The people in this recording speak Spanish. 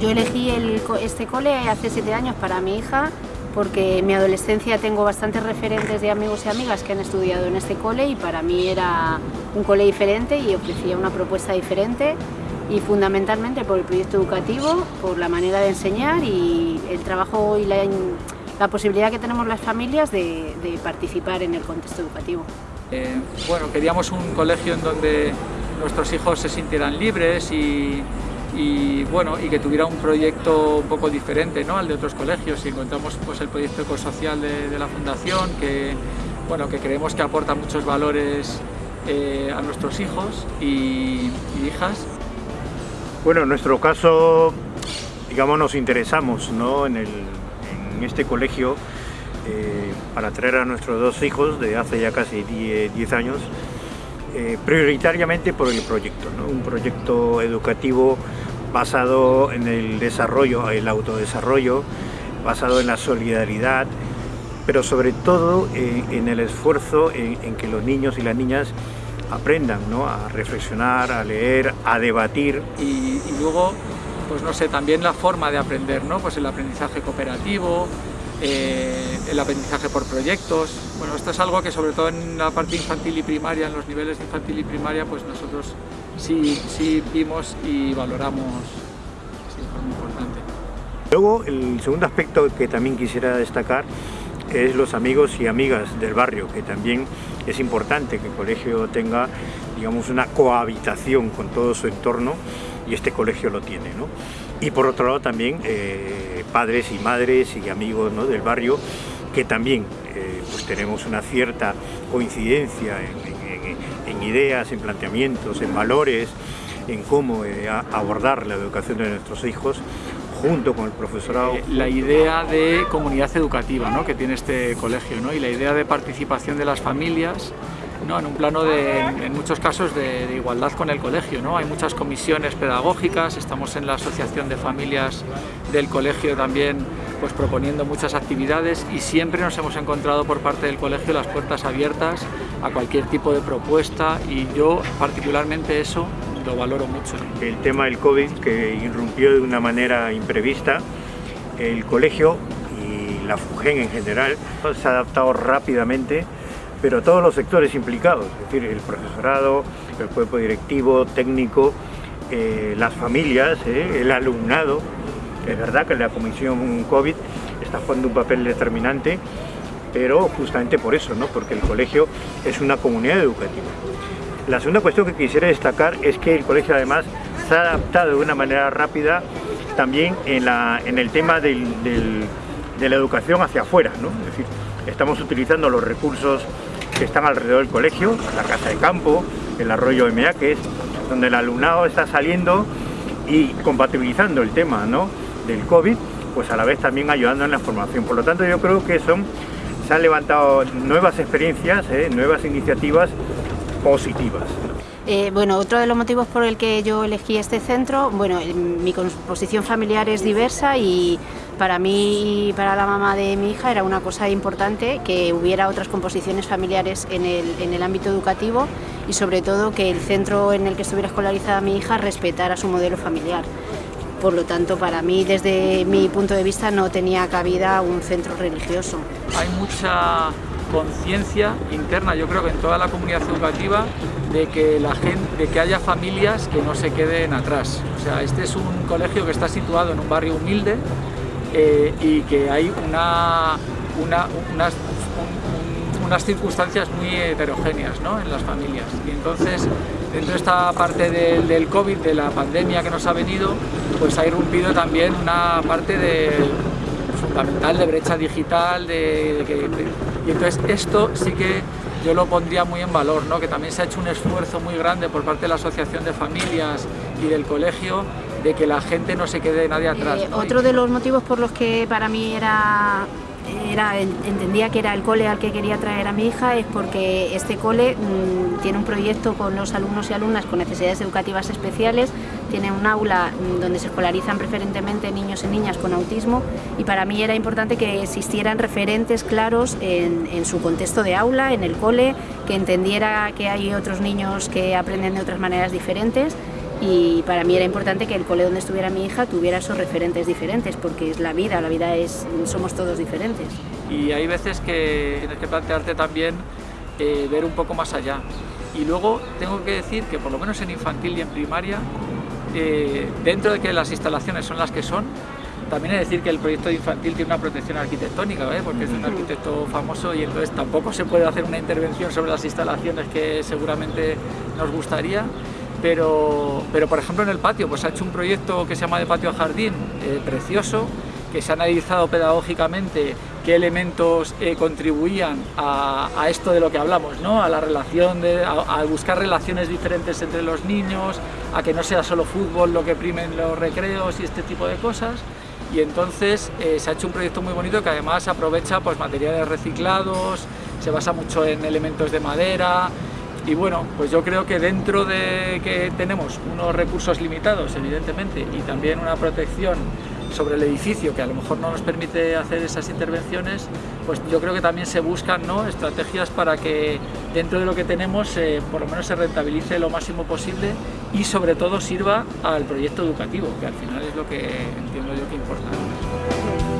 Yo elegí el, este cole hace siete años para mi hija porque en mi adolescencia tengo bastantes referentes de amigos y amigas que han estudiado en este cole y para mí era un cole diferente y ofrecía una propuesta diferente y fundamentalmente por el proyecto educativo, por la manera de enseñar y el trabajo y la, posibilidad que tenemos las familias de, participar en el contexto educativo. Eh, bueno, queríamos un colegio en donde nuestros hijos se sintieran libres y, y bueno y que tuviera un proyecto un poco diferente ¿no? al de otros colegios y encontramos pues el proyecto ecosocial de, la fundación que bueno que creemos que aporta muchos valores eh, a nuestros hijos y, hijas bueno en nuestro caso digamos nos interesamos ¿no? en, el, en, este colegio eh, para traer a nuestros dos hijos de hace ya casi 10 años eh, prioritariamente por el proyecto, ¿no? un proyecto educativo basado en el desarrollo, el autodesarrollo, basado en la solidaridad, pero sobre todo eh, en el esfuerzo en, que los niños y las niñas aprendan ¿no? a reflexionar, a leer, a debatir. Y, luego, pues no sé, también la forma de aprender, ¿no? pues el aprendizaje cooperativo, eh, el aprendizaje por proyectos. Bueno, esto es algo que sobre todo en la parte infantil y primaria, en los niveles infantil y primaria, pues nosotros sí, sí vimos y valoramos muy importante. Luego, el segundo aspecto que también quisiera destacar es los amigos y amigas del barrio, que también es importante que el colegio tenga digamos, una cohabitación con todo su entorno y este colegio lo tiene. ¿no? Y por otro lado también eh, padres y madres y amigos del barrio que también eh, pues tenemos una cierta coincidencia en, ideas, en planteamientos, en valores, en cómo eh, abordar la educación de nuestros hijos junto con el profesorado. La idea de comunidad educativa ¿no? que tiene este colegio ¿no? y la idea de participación de las familias en un plano de, en muchos casos de, igualdad con el colegio. Hay muchas comisiones pedagógicas, estamos en la Asociación de Familias del Colegio también pues, proponiendo muchas actividades y siempre nos hemos encontrado por parte del colegio las puertas abiertas a cualquier tipo de propuesta y yo particularmente eso lo valoro mucho. El tema del COVID que irrumpió de una manera imprevista, el colegio y la FUGEN en general se ha adaptado rápidamente pero todos los sectores implicados, es decir, el profesorado, el cuerpo directivo, técnico, eh, las familias, eh, el alumnado. Es verdad que la Comisión COVID está jugando un papel determinante, pero justamente por eso, ¿no? porque el colegio es una comunidad educativa. La segunda cuestión que quisiera destacar es que el colegio además se ha adaptado de una manera rápida también en, la, en el tema de la educación hacia afuera, ¿no? es decir, estamos utilizando los recursos que están alrededor del colegio, la casa de campo, el arroyo de Meaques, donde el alumnado está saliendo y compatibilizando el tema ¿no? del COVID, pues a la vez también ayudando en la formación. Por lo tanto yo creo que son, se han levantado nuevas experiencias, ¿eh? nuevas iniciativas positivas. Eh, bueno, otro de los motivos por el que yo elegí este centro, bueno, mi composición familiar es diversa y para mí y para la mamá de mi hija era una cosa importante que hubiera otras composiciones familiares en el, en el ámbito educativo y sobre todo que el centro en el que estuviera escolarizada mi hija respetara su modelo familiar. Por lo tanto, para mí, desde mi punto de vista, no tenía cabida un centro religioso. Hay mucha conciencia interna, yo creo que en toda la comunidad educativa, de que, la gente, de que haya familias que no se queden atrás. O sea, este es un colegio que está situado en un barrio humilde eh, y que hay una, unas, unas, circunstancias muy heterogéneas ¿no? en las familias. Y entonces, dentro de esta parte del, del, COVID, de la pandemia que nos ha venido, pues ha irrumpido también una parte de, fundamental de brecha digital, de, y entonces esto sí que yo lo pondría muy en valor, ¿no? que también se ha hecho un esfuerzo muy grande por parte de la Asociación de Familias y del colegio de que la gente no se quede nadie atrás. Eh, otro de los motivos por los que para mí era entendía que era el cole al que quería traer a mi hija es porque este cole mm, tiene un proyecto con los alumnos y alumnas con necesidades educativas especiales, tiene un aula mm, donde se escolarizan preferentemente niños y niñas con autismo y para mí era importante que existieran referentes claros en, en su contexto de aula, en el cole, que entendiera que hay otros niños que aprenden de otras maneras diferentes y para mí era importante que el cole donde estuviera mi hija tuviera esos referentes diferentes, porque es la vida, la vida es, somos todos diferentes. Y hay veces que tienes que plantearte también eh, ver un poco más allá. Y luego tengo que decir que por lo menos en infantil y en primaria, eh, dentro de que las instalaciones son las que son, también es decir que el proyecto de infantil tiene una protección arquitectónica, porque es un arquitecto famoso y entonces tampoco se puede hacer una intervención sobre las instalaciones que seguramente nos gustaría. Pero, pero por ejemplo en el patio, pues ha hecho un proyecto que se llama de patio a jardín, eh, precioso, que se ha analizado pedagógicamente qué elementos eh, contribuían a, esto de lo que hablamos, ¿no? a la relación, de, a, buscar relaciones diferentes entre los niños, a que no sea solo fútbol lo que primen los recreos y este tipo de cosas. Y entonces eh, se ha hecho un proyecto muy bonito que además aprovecha pues, materiales reciclados, se basa mucho en elementos de madera, y bueno, pues yo creo que dentro de que tenemos unos recursos limitados, evidentemente, y también una protección sobre el edificio que a lo mejor no nos permite hacer esas intervenciones, pues yo creo que también se buscan ¿no? estrategias para que dentro de lo que tenemos eh, por lo menos se rentabilice lo máximo posible y sobre todo sirva al proyecto educativo, que al final es lo que entiendo yo que importa.